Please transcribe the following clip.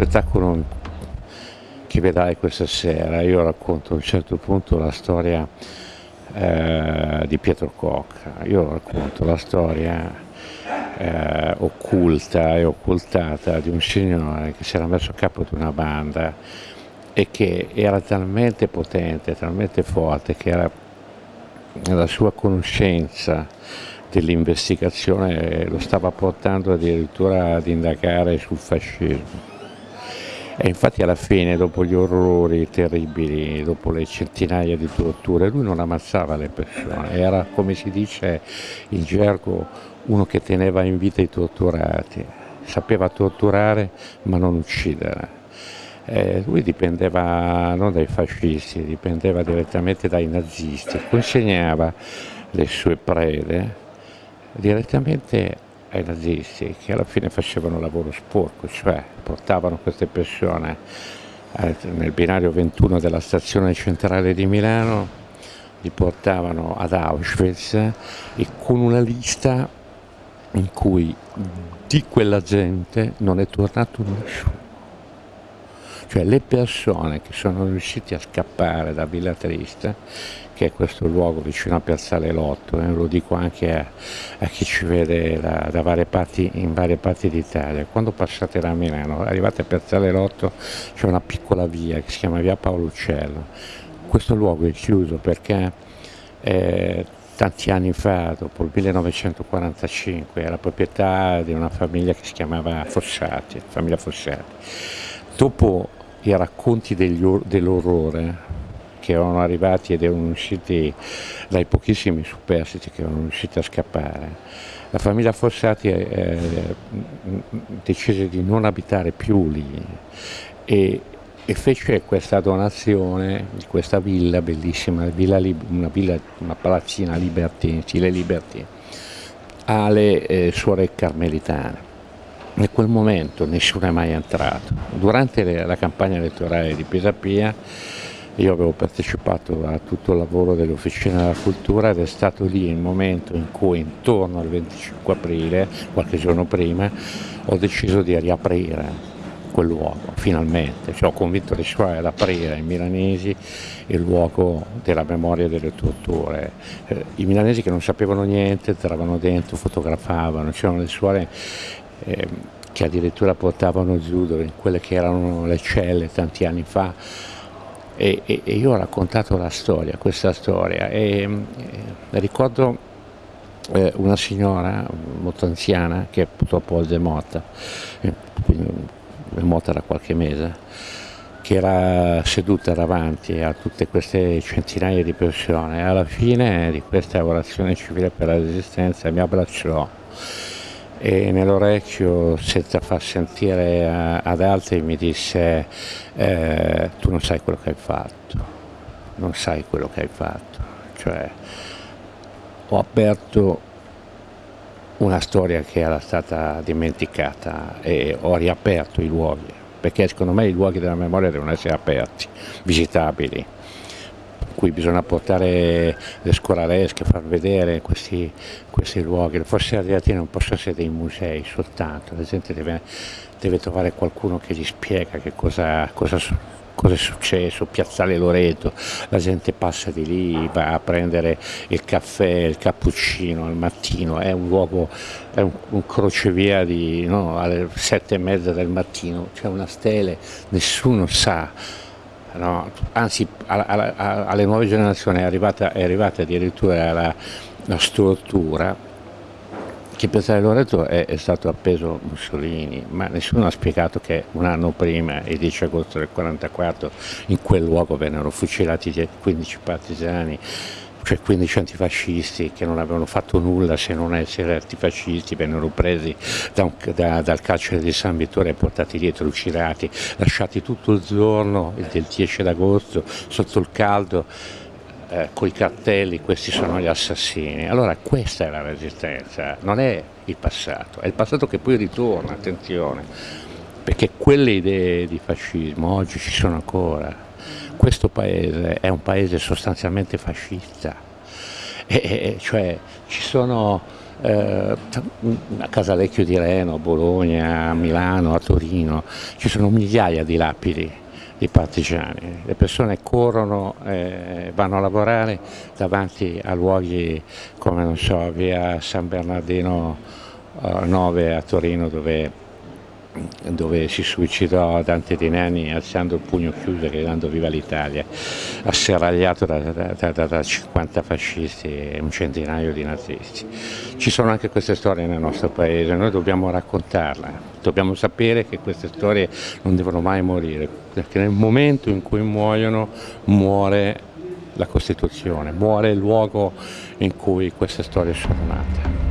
spettacolo che vedrai questa sera. Io racconto a un certo punto la storia eh, di Pietro Cocca, io racconto la storia eh, occulta e occultata di un signore che si era messo a capo di una banda e che era talmente potente, talmente forte che era la sua conoscenza dell'investigazione lo stava portando addirittura ad indagare sul fascismo. E infatti alla fine, dopo gli orrori terribili, dopo le centinaia di torture, lui non ammazzava le persone, era come si dice in gergo uno che teneva in vita i torturati, sapeva torturare ma non uccidere. Eh, lui dipendeva non dai fascisti, dipendeva direttamente dai nazisti, consegnava le sue prede direttamente ai nazisti che alla fine facevano lavoro sporco, cioè portavano queste persone eh, nel binario 21 della stazione centrale di Milano, li portavano ad Auschwitz e con una lista in cui di quella gente non è tornato nessuno cioè le persone che sono riuscite a scappare da Villa Triste, che è questo luogo vicino a Piazzale Lotto, eh, lo dico anche a, a chi ci vede da, da varie parti, in varie parti d'Italia, quando passate da Milano, arrivate a Piazzale Lotto, c'è una piccola via che si chiama via Paolo Uccello, questo luogo è chiuso perché eh, tanti anni fa, dopo il 1945, era proprietà di una famiglia che si chiamava Fossati, famiglia Fossati. Dopo i racconti dell'orrore che erano arrivati ed erano usciti dai pochissimi superstiti che erano riusciti a scappare. La famiglia Fossati eh, decise di non abitare più lì e, e, fece questa donazione di questa villa bellissima, villa, una, villa, una palazzina Libertine, stile Libertine, alle eh, suore carmelitane in quel momento nessuno è mai entrato. Durante la campagna elettorale di Pisapia io avevo partecipato a tutto il lavoro dell'Officina della Cultura ed è stato lì il momento in cui intorno al 25 aprile, qualche giorno prima, ho deciso di riaprire quel luogo, finalmente. Cioè, ho convinto le suore ad aprire ai milanesi il luogo della memoria delle torture. Eh, I milanesi che non sapevano niente entravano dentro, fotografavano, c'erano le suore eh, che addirittura portavano giù in quelle che erano le celle tanti anni fa. E, e, e io ho raccontato la storia, questa storia. E, e ricordo eh, una signora molto anziana che purtroppo oggi è morta, eh, è morta da qualche mese, che era seduta davanti a tutte queste centinaia di persone. Alla fine di questa orazione civile per la resistenza mi abbracciò e nell'orecchio senza far sentire ad altri mi disse eh, tu non sai quello che hai fatto, non sai quello che hai fatto, cioè ho aperto una storia che era stata dimenticata e ho riaperto i luoghi, perché secondo me i luoghi della memoria devono essere aperti, visitabili cui bisogna portare le scoralesche, far vedere questi, questi luoghi. Le fosse arrivati non possono essere dei musei soltanto, la gente deve, deve trovare qualcuno che gli spiega che cosa, cosa cosa è successo, Piazzale Loreto, la gente passa di lì, va a prendere il caffè, il cappuccino al mattino, è un luogo, è un, un crocevia di, no, alle sette e mezza del mattino, c'è una stele, nessuno sa no? anzi alla, alla, alle nuove generazioni è arrivata, è arrivata addirittura la, la stortura che Piazzale Loreto è, è, stato appeso Mussolini, ma nessuno ha spiegato che un anno prima, il 10 agosto del 1944, in quel luogo vennero fucilati 15 partigiani cioè 15 antifascisti che non avevano fatto nulla se non essere antifascisti, vennero presi da un, da, dal carcere di San Vittore e portati dietro, uccidati, lasciati tutto il giorno del 10 agosto sotto il caldo eh, con i cartelli, questi sono gli assassini. Allora questa è la resistenza, non è il passato, è il passato che poi ritorna, attenzione, perché quelle idee di fascismo oggi ci sono ancora questo paese è un paese sostanzialmente fascista, e, cioè ci sono eh, a Casalecchio di Reno, a Bologna, a Milano, a Torino, ci sono migliaia di lapidi di partigiani, le persone corrono, eh, vanno a lavorare davanti a luoghi come non so, via San Bernardino eh, 9 a Torino dove dove si suicidò Dante Di Nani alzando il pugno chiuso e gridando viva l'Italia, asserragliato da, da, da, da, 50 fascisti e un centinaio di nazisti. Ci sono anche queste storie nel nostro paese, noi dobbiamo raccontarle, dobbiamo sapere che queste storie non devono mai morire, perché nel momento in cui muoiono muore la Costituzione, muore il luogo in cui queste storie sono nate.